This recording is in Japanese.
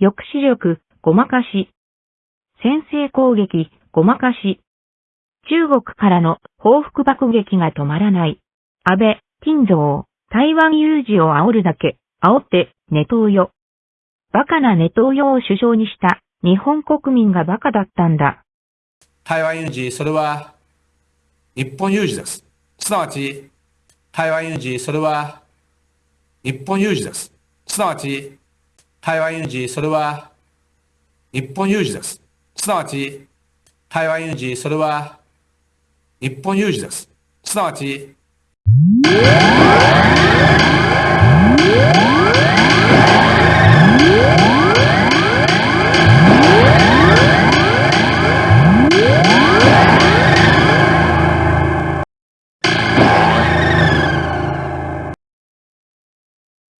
抑止力、ごまかし。先制攻撃、ごまかし。中国からの報復爆撃が止まらない。安倍、金蔵、台湾有事を煽るだけ、煽って、ネトウヨ。バカなネトウヨを首相にした日本国民がバカだったんだ。台湾有事、それは日本有事です。すなわち、台湾有事、それは日本有事です。すなわち、台湾有事、それは日本有事です。すなわち、台湾有事、それは日本有事です。すなわち、